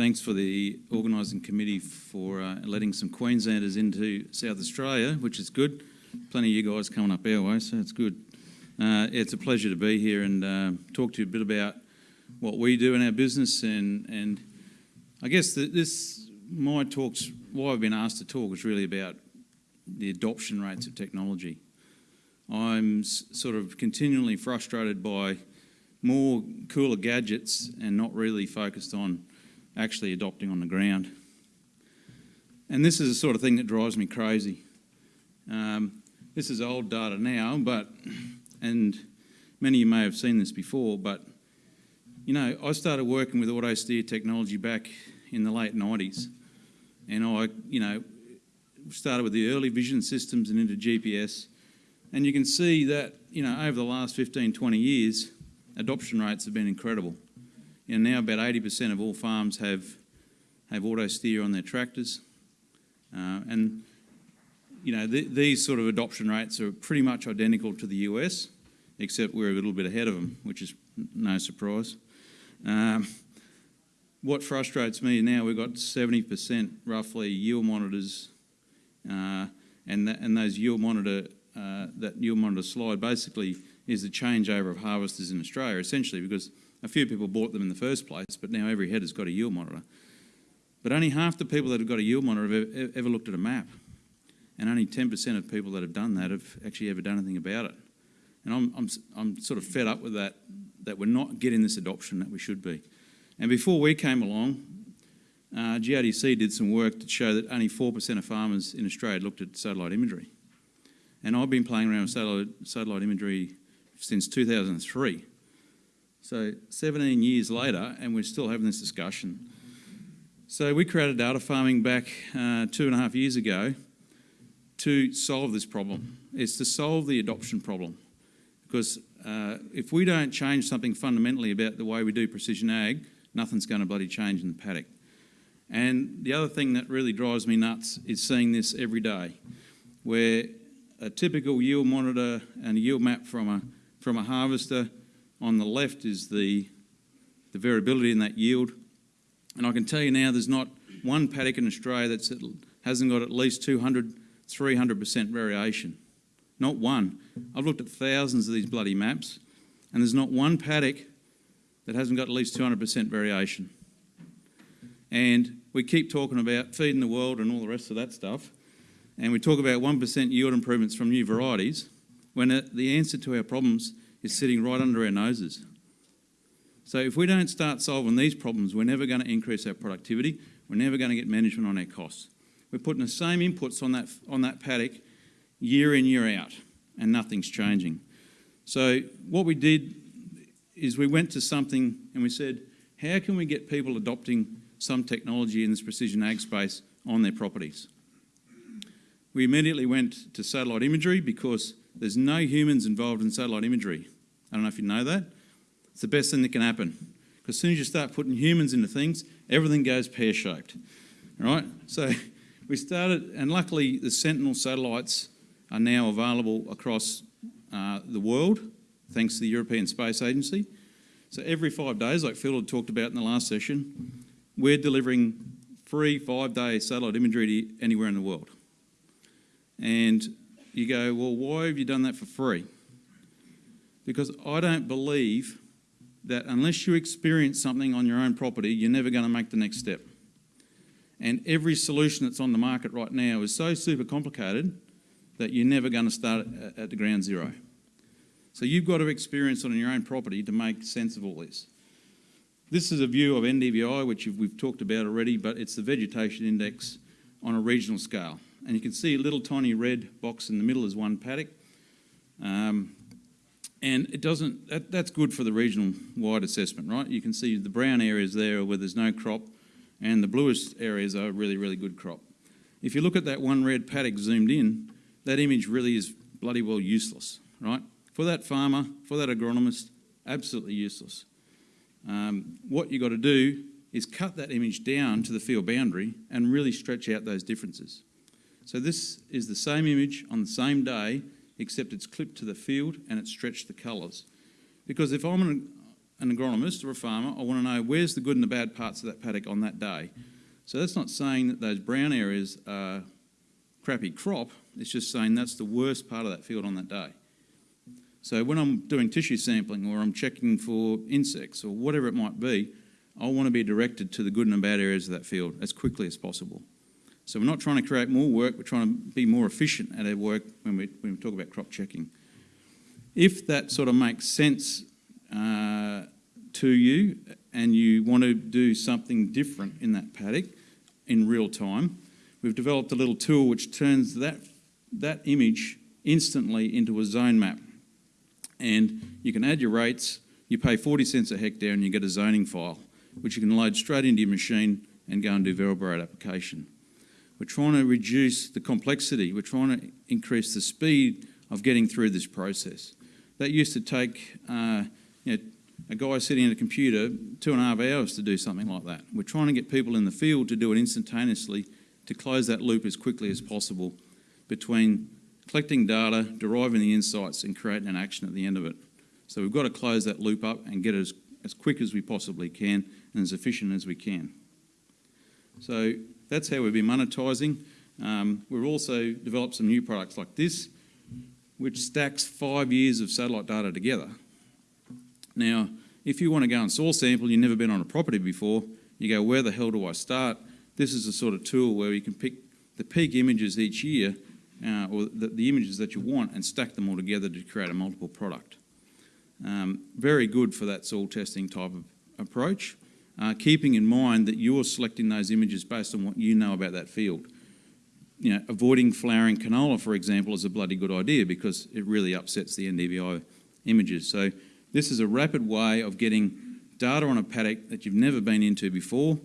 thanks for the organising committee for uh, letting some Queenslanders into South Australia, which is good. Plenty of you guys coming up our way, so it's good. Uh, it's a pleasure to be here and uh, talk to you a bit about what we do in our business and and I guess that this my talks why I've been asked to talk is really about the adoption rates of technology. I'm sort of continually frustrated by more cooler gadgets and not really focused on actually adopting on the ground. And this is the sort of thing that drives me crazy. Um, this is old data now, but, and many of you may have seen this before, but, you know, I started working with auto steer technology back in the late 90s. And I, you know, started with the early vision systems and into GPS. And you can see that, you know, over the last 15, 20 years, adoption rates have been incredible. You know, now about 80% of all farms have, have auto steer on their tractors. Uh, and, you know, th these sort of adoption rates are pretty much identical to the US, except we're a little bit ahead of them, which is no surprise. Um, what frustrates me now, we've got 70% roughly yield monitors, uh, and, and those yield monitor, uh, that yield monitor slide basically is the changeover of harvesters in Australia, essentially because a few people bought them in the first place, but now every head has got a yield monitor. But only half the people that have got a yield monitor have ever, looked at a map. And only 10% of people that have done that have actually ever done anything about it. And I'm, I'm, I'm sort of fed up with that, that we're not getting this adoption that we should be. And before we came along, uh, GRDC did some work to show that only 4% of farmers in Australia looked at satellite imagery. And I've been playing around with satellite, satellite imagery since 2003. So 17 years later, and we're still having this discussion. So we created data farming back uh, two and a half years ago to solve this problem. It's to solve the adoption problem. Because uh, if we don't change something fundamentally about the way we do precision ag, nothing's going to bloody change in the paddock. And the other thing that really drives me nuts is seeing this every day, where a typical yield monitor and a yield map from a from a harvester. On the left is the, the variability in that yield. And I can tell you now there's not one paddock in Australia that hasn't got at least 200, 300% variation. Not one. I've looked at thousands of these bloody maps and there's not one paddock that hasn't got at least 200% variation. And we keep talking about feeding the world and all the rest of that stuff. And we talk about 1% yield improvements from new varieties when the answer to our problems is sitting right under our noses. So if we don't start solving these problems, we're never going to increase our productivity, we're never going to get management on our costs. We're putting the same inputs on that, on that paddock year in, year out, and nothing's changing. So what we did is we went to something and we said, how can we get people adopting some technology in this precision ag space on their properties? We immediately went to satellite imagery because there's no humans involved in satellite imagery. I don't know if you know that. It's the best thing that can happen. Because as soon as you start putting humans into things, everything goes pear-shaped. Right? So we started, and luckily the Sentinel satellites are now available across uh, the world, thanks to the European Space Agency. So every five days, like Phil had talked about in the last session, we're delivering free five-day satellite imagery to anywhere in the world. And you go, well, why have you done that for free? Because I don't believe that unless you experience something on your own property, you're never going to make the next step. And every solution that's on the market right now is so super complicated that you're never going to start at the ground zero. So you've got to experience it on your own property to make sense of all this. This is a view of NDVI, which we've talked about already, but it's the vegetation index on a regional scale and you can see a little tiny red box in the middle is one paddock. Um, and it doesn't, that, that's good for the regional wide assessment, right? You can see the brown areas there where there's no crop and the bluish areas are really, really good crop. If you look at that one red paddock zoomed in, that image really is bloody well useless, right? For that farmer, for that agronomist, absolutely useless. Um, what you've got to do is cut that image down to the field boundary and really stretch out those differences. So this is the same image on the same day, except it's clipped to the field and it's stretched the colours. Because if I'm an, an agronomist or a farmer, I want to know where's the good and the bad parts of that paddock on that day. So that's not saying that those brown areas are crappy crop, it's just saying that's the worst part of that field on that day. So when I'm doing tissue sampling or I'm checking for insects or whatever it might be, I want to be directed to the good and the bad areas of that field as quickly as possible. So we're not trying to create more work, we're trying to be more efficient at our work when we, when we talk about crop checking. If that sort of makes sense uh, to you and you want to do something different in that paddock in real time, we've developed a little tool which turns that, that image instantly into a zone map. And you can add your rates, you pay 40 cents a hectare and you get a zoning file, which you can load straight into your machine and go and do variable rate application. We're trying to reduce the complexity, we're trying to increase the speed of getting through this process. That used to take uh, you know, a guy sitting at a computer two and a half hours to do something like that. We're trying to get people in the field to do it instantaneously to close that loop as quickly as possible between collecting data, deriving the insights and creating an action at the end of it. So we've got to close that loop up and get it as, as quick as we possibly can and as efficient as we can. So that's how we've been monetising. Um, we've also developed some new products like this, which stacks five years of satellite data together. Now, if you want to go and soil sample, you've never been on a property before, you go, where the hell do I start? This is a sort of tool where you can pick the peak images each year, uh, or the, the, images that you want, and stack them all together to create a multiple product. Um, very good for that soil testing type of approach uh, keeping in mind that you're selecting those images based on what you know about that field. You know, avoiding flowering canola, for example, is a bloody good idea because it really upsets the NDVI images. So this is a rapid way of getting data on a paddock that you've never been into before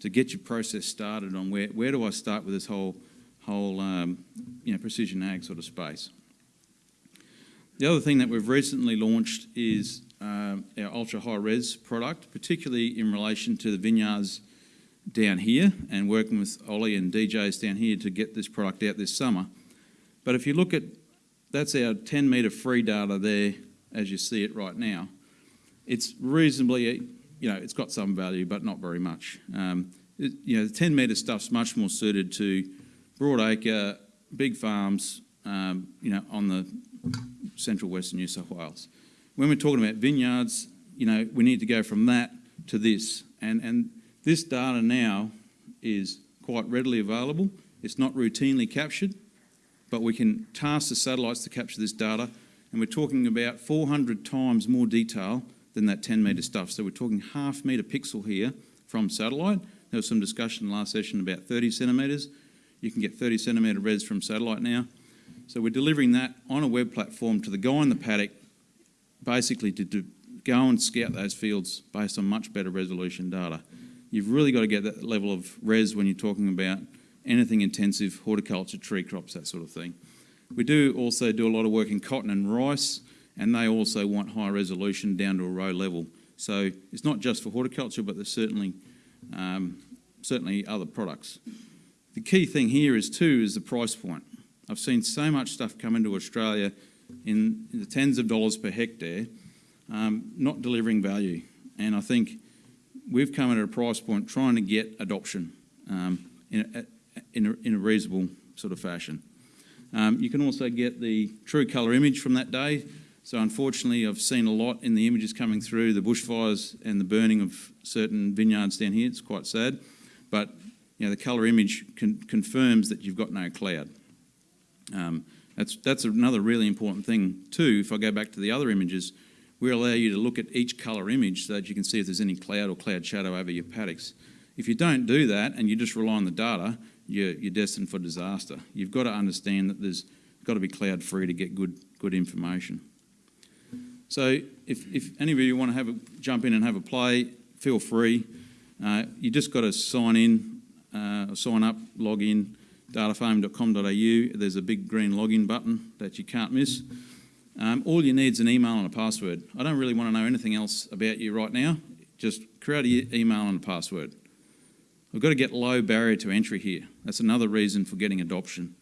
to get your process started on where, where do I start with this whole, whole um, you know, precision ag sort of space. The other thing that we've recently launched is um, our ultra high res product, particularly in relation to the vineyards down here and working with Ollie and DJs down here to get this product out this summer. But if you look at, that's our 10 metre free data there as you see it right now. It's reasonably, you know, it's got some value, but not very much. Um, it, you know, the 10 metre stuff's much more suited to broad acre, big farms, um, you know, on the central western New South Wales when we're talking about vineyards, you know, we need to go from that to this. And, and this data now is quite readily available. It's not routinely captured, but we can task the satellites to capture this data. And we're talking about 400 times more detail than that 10 metre stuff. So we're talking half metre pixel here from satellite. There was some discussion last session about 30 centimetres. You can get 30 centimetre res from satellite now. So we're delivering that on a web platform to the guy in the paddock basically to do, go and scout those fields based on much better resolution data. You've really got to get that level of res when you're talking about anything intensive, horticulture, tree crops, that sort of thing. We do also do a lot of work in cotton and rice, and they also want high resolution down to a row level. So it's not just for horticulture, but there's certainly, um, certainly other products. The key thing here is too is the price point. I've seen so much stuff come into Australia in the tens of dollars per hectare, um, not delivering value. And I think we've come at a price point trying to get adoption um, in, a, in, a, in, a, reasonable sort of fashion. Um, you can also get the true colour image from that day. So unfortunately, I've seen a lot in the images coming through, the bushfires and the burning of certain vineyards down here. It's quite sad. But you know, the colour image con confirms that you've got no cloud. Um, that's, that's another really important thing too. If I go back to the other images, we allow you to look at each colour image so that you can see if there's any cloud or cloud shadow over your paddocks. If you don't do that and you just rely on the data, you're, you're destined for disaster. You've got to understand that there's got to be cloud free to get good, good information. So if, if any of you want to have a, jump in and have a play, feel free. Uh, you just got to sign in, uh, sign up, log in, datafarming.com.au. There's a big green login button that you can't miss. Um, all you need is an email and a password. I don't really want to know anything else about you right now. Just create an email and a password. We've got to get low barrier to entry here. That's another reason for getting adoption.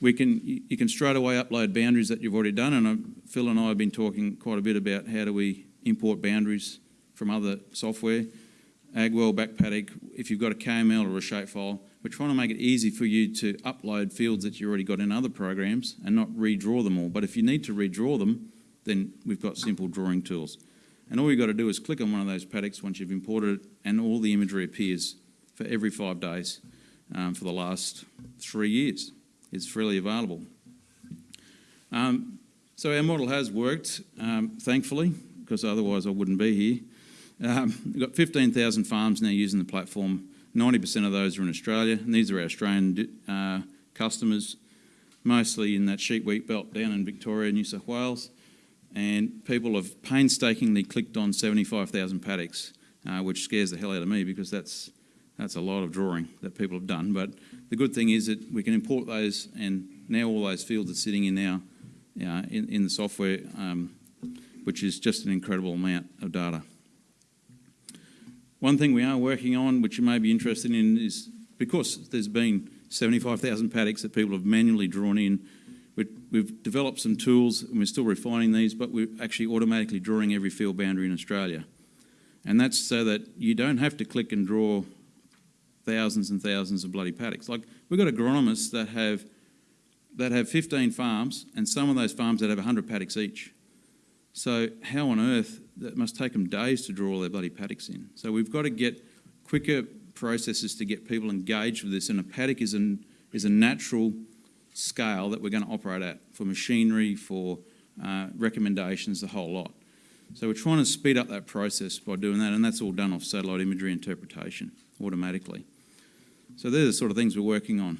We can, you can straight away upload boundaries that you've already done, and Phil and I have been talking quite a bit about how do we import boundaries from other software. Agworld, Backpaddock, if you've got a KML or a shapefile, we're trying to make it easy for you to upload fields that you already got in other programs and not redraw them all. But if you need to redraw them, then we've got simple drawing tools. And all you've got to do is click on one of those paddocks once you've imported it, and all the imagery appears for every five days um, for the last three years. It's freely available. Um, so our model has worked, um, thankfully, because otherwise I wouldn't be here. Um, we've got 15,000 farms now using the platform. 90% of those are in Australia, and these are our Australian uh, customers, mostly in that sheep wheat belt down in Victoria, New South Wales. And people have painstakingly clicked on 75,000 paddocks, uh, which scares the hell out of me because that's that's a lot of drawing that people have done. But the good thing is that we can import those, and now all those fields are sitting in our uh, in, in the software, um, which is just an incredible amount of data. One thing we are working on, which you may be interested in, is because there's been 75,000 paddocks that people have manually drawn in, we've developed some tools, and we're still refining these, but we're actually automatically drawing every field boundary in Australia. And that's so that you don't have to click and draw thousands and thousands of bloody paddocks. Like we've got agronomists that have that have 15 farms, and some of those farms that have 100 paddocks each. So how on earth that must take them days to draw all their bloody paddocks in. So we've got to get quicker processes to get people engaged with this, and a paddock is an is a natural scale that we're going to operate at for machinery, for uh, recommendations, the whole lot. So we're trying to speed up that process by doing that, and that's all done off satellite imagery interpretation automatically. So they're the sort of things we're working on.